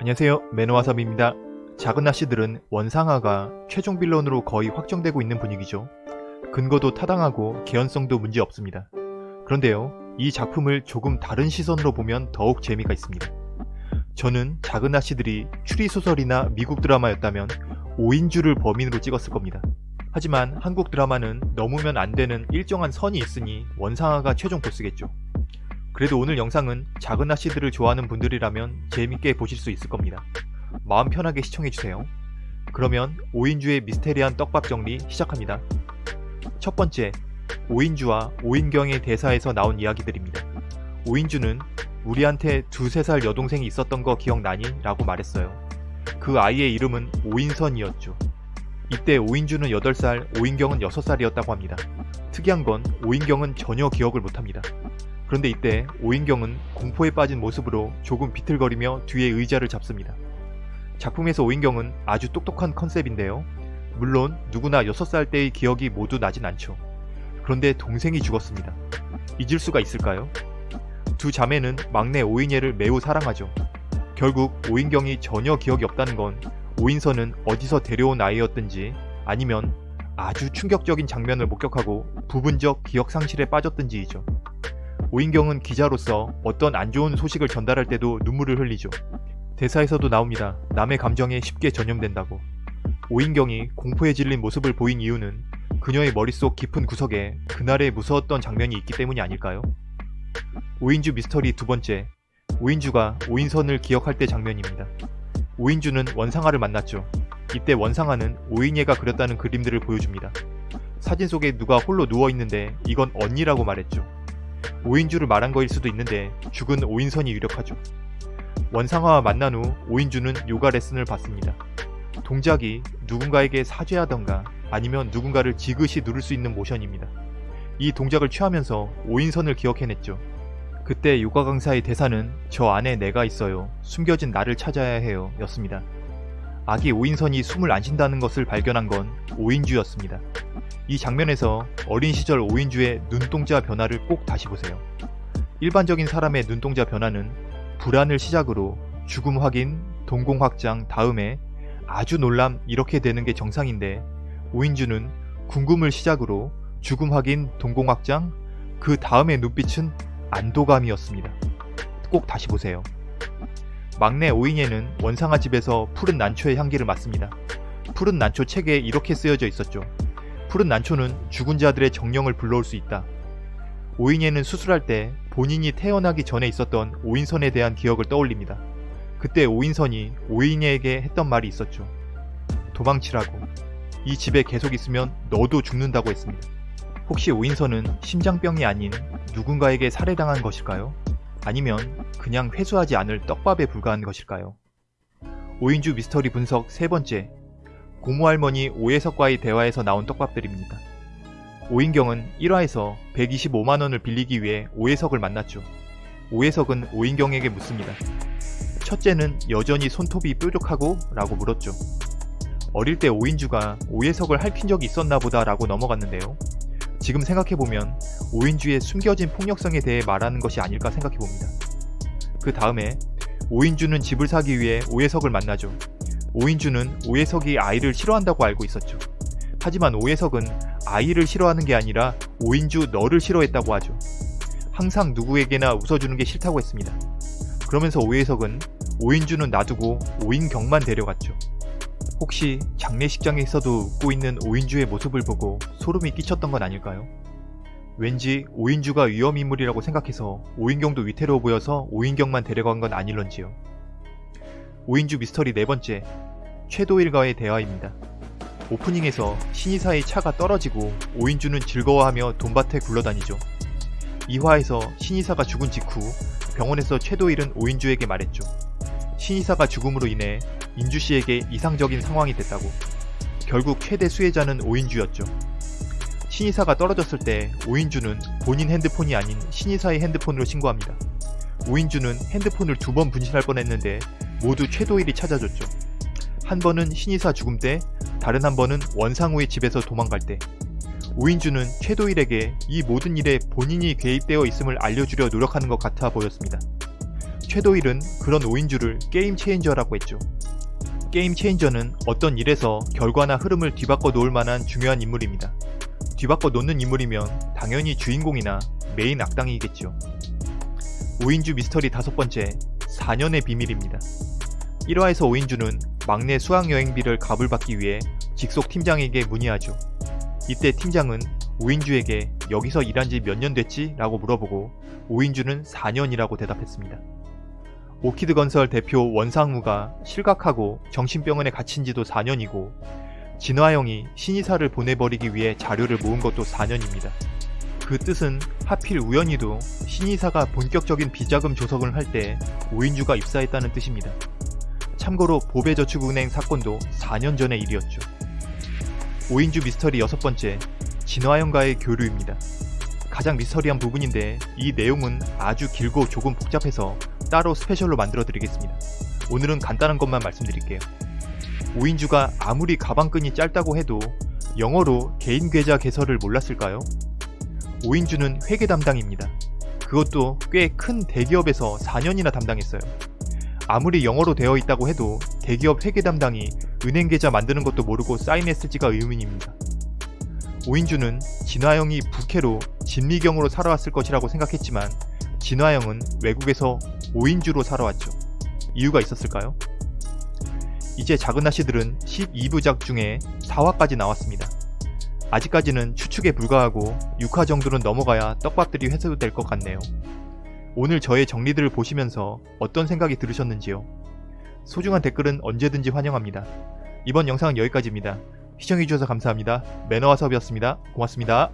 안녕하세요 매너와섭입니다. 작은 아씨들은 원상아가 최종 빌런으로 거의 확정되고 있는 분위기죠. 근거도 타당하고 개연성도 문제 없습니다. 그런데요 이 작품을 조금 다른 시선으로 보면 더욱 재미가 있습니다. 저는 작은 아씨들이 추리소설이나 미국 드라마였다면 5인주를 범인으로 찍었을 겁니다. 하지만 한국 드라마는 넘으면 안 되는 일정한 선이 있으니 원상아가 최종 보스겠죠. 그래도 오늘 영상은 작은 아씨들을 좋아하는 분들이라면 재밌게 보실 수 있을 겁니다. 마음 편하게 시청해주세요. 그러면 5인주의 미스테리한 떡밥 정리 시작합니다. 첫 번째, 5인주와 5인경의 대사에서 나온 이야기들입니다. 5인주는 우리한테 두세 살 여동생이 있었던 거 기억나니? 라고 말했어요. 그 아이의 이름은 오인선이었죠. 이때 오인주는 8살, 오인경은 6살이었다고 합니다. 특이한 건 오인경은 전혀 기억을 못합니다. 그런데 이때 오인경은 공포에 빠진 모습으로 조금 비틀거리며 뒤에 의자를 잡습니다. 작품에서 오인경은 아주 똑똑한 컨셉인데요. 물론 누구나 6살 때의 기억이 모두 나진 않죠. 그런데 동생이 죽었습니다. 잊을 수가 있을까요? 두 자매는 막내 오인예를 매우 사랑하죠. 결국 오인경이 전혀 기억이 없다는 건 오인선은 어디서 데려온 아이였든지 아니면 아주 충격적인 장면을 목격하고 부분적 기억 상실에 빠졌든지이죠. 오인경은 기자로서 어떤 안 좋은 소식을 전달할 때도 눈물을 흘리죠. 대사에서도 나옵니다. 남의 감정에 쉽게 전염된다고. 오인경이 공포에 질린 모습을 보인 이유는 그녀의 머릿속 깊은 구석에 그날의 무서웠던 장면이 있기 때문이 아닐까요? 오인주 미스터리 두 번째, 오인주가 오인선을 기억할 때 장면입니다. 오인주는 원상아를 만났죠. 이때 원상아는 오인예가 그렸다는 그림들을 보여줍니다. 사진 속에 누가 홀로 누워있는데 이건 언니라고 말했죠. 오인주를 말한 거일 수도 있는데 죽은 오인선이 유력하죠. 원상아와 만난 후 오인주는 요가 레슨을 받습니다. 동작이 누군가에게 사죄하던가 아니면 누군가를 지그시 누를 수 있는 모션입니다. 이 동작을 취하면서 오인선을 기억해냈죠. 그때 요가 강사의 대사는 저 안에 내가 있어요. 숨겨진 나를 찾아야 해요. 였습니다. 아기 오인선이 숨을 안 쉰다는 것을 발견한 건 오인주였습니다. 이 장면에서 어린 시절 오인주의 눈동자 변화를 꼭 다시 보세요. 일반적인 사람의 눈동자 변화는 불안을 시작으로 죽음 확인, 동공 확장 다음에 아주 놀람 이렇게 되는 게 정상인데 오인주는 궁금을 시작으로 죽음 확인, 동공 확장, 그 다음의 눈빛은 안도감이었습니다. 꼭 다시 보세요. 막내 오인예는 원상아 집에서 푸른 난초의 향기를 맡습니다. 푸른 난초 책에 이렇게 쓰여져 있었죠. 푸른 난초는 죽은 자들의 정령을 불러올 수 있다. 오인예는 수술할 때 본인이 태어나기 전에 있었던 오인선에 대한 기억을 떠올립니다. 그때 오인선이 오인예에게 했던 말이 있었죠. 도망치라고. 이 집에 계속 있으면 너도 죽는다고 했습니다. 혹시 오인선은 심장병이 아닌 누군가에게 살해당한 것일까요? 아니면 그냥 회수하지 않을 떡밥에 불과한 것일까요? 오인주 미스터리 분석 세 번째 고모할머니 오해석과의 대화에서 나온 떡밥들입니다. 오인경은 1화에서 125만원을 빌리기 위해 오해석을 만났죠. 오해석은 오인경에게 묻습니다. 첫째는 여전히 손톱이 뾰족하고? 라고 물었죠. 어릴 때 오인주가 오해석을 핥힌 적이 있었나 보다 라고 넘어갔는데요. 지금 생각해보면 오인주의 숨겨진 폭력성에 대해 말하는 것이 아닐까 생각해봅니다. 그 다음에 오인주는 집을 사기 위해 오해석을 만나죠. 오인주는 오해석이 아이를 싫어한다고 알고 있었죠. 하지만 오해석은 아이를 싫어하는 게 아니라 오인주 너를 싫어했다고 하죠. 항상 누구에게나 웃어주는 게 싫다고 했습니다. 그러면서 오해석은 오인주는 놔두고 오인경만 데려갔죠. 혹시 장례식장에서도 웃고 있는 오인주의 모습을 보고 소름이 끼쳤던 건 아닐까요? 왠지 오인주가 위험인물이라고 생각해서 오인경도 위태로워 보여서 오인경만 데려간 건 아닐런지요. 오인주 미스터리 네 번째, 최도일과의 대화입니다. 오프닝에서 신이사의 차가 떨어지고 오인주는 즐거워하며 돈밭에 굴러다니죠. 2화에서 신이사가 죽은 직후 병원에서 최도일은 오인주에게 말했죠. 신이사가 죽음으로 인해 인주씨에게 이상적인 상황이 됐다고. 결국 최대 수혜자는 오인주였죠. 신이사가 떨어졌을 때 오인주는 본인 핸드폰이 아닌 신이사의 핸드폰으로 신고합니다. 오인주는 핸드폰을 두 번 분실할 뻔했는데 모두 최도일이 찾아줬죠. 한 번은 신이사 죽음 때, 다른 한 번은 원상우의 집에서 도망갈 때. 오인주는 최도일에게 이 모든 일에 본인이 개입되어 있음을 알려주려 노력하는 것 같아 보였습니다. 최도일은 그런 오인주를 게임 체인저라고 했죠. 게임 체인저는 어떤 일에서 결과나 흐름을 뒤바꿔 놓을 만한 중요한 인물입니다. 뒤바꿔 놓는 인물이면 당연히 주인공이나 메인 악당이겠죠. 오인주 미스터리 다섯 번째, 4년의 비밀입니다. 1화에서 오인주는 막내 수학여행비를 가불 받기 위해 직속 팀장에게 문의하죠. 이때 팀장은 5인주에게 여기서 일한 지 몇 년 됐지? 라고 물어보고 5인주는 4년이라고 대답했습니다. 오키드 건설 대표 원상우가 실각하고 정신병원에 갇힌 지도 4년이고 진화영이 신이사를 보내버리기 위해 자료를 모은 것도 4년입니다. 그 뜻은 하필 우연히도 신이사가 본격적인 비자금 조성을 할때 5인주가 입사했다는 뜻입니다. 참고로 보배저축은행 사건도 4년 전의 일이었죠. 5인주 미스터리 여섯 번째, 진화영과의 교류입니다. 가장 미스터리한 부분인데 이 내용은 아주 길고 조금 복잡해서 따로 스페셜로 만들어 드리겠습니다. 오늘은 간단한 것만 말씀드릴게요. 5인주가 아무리 가방끈이 짧다고 해도 영어로 개인 계좌 개설을 몰랐을까요? 5인주는 회계 담당입니다. 그것도 꽤 큰 대기업에서 4년이나 담당했어요. 아무리 영어로 되어 있다고 해도 대기업 회계 담당이 은행 계좌 만드는 것도 모르고 사인했을지가 의문입니다. 5인주는 진화영이 부캐로 진미경으로 살아왔을 것이라고 생각했지만 진화영은 외국에서 5인주로 살아왔죠. 이유가 있었을까요? 이제 작은 아씨들은 12부작 중에 4화까지 나왔습니다. 아직까지는 추측에 불과하고 6화 정도는 넘어가야 떡밥들이 회수될 것 같네요. 오늘 저의 정리들을 보시면서 어떤 생각이 들으셨는지요? 소중한 댓글은 언제든지 환영합니다. 이번 영상은 여기까지입니다. 시청해주셔서 감사합니다. 매너와 섭이었습니다. 고맙습니다.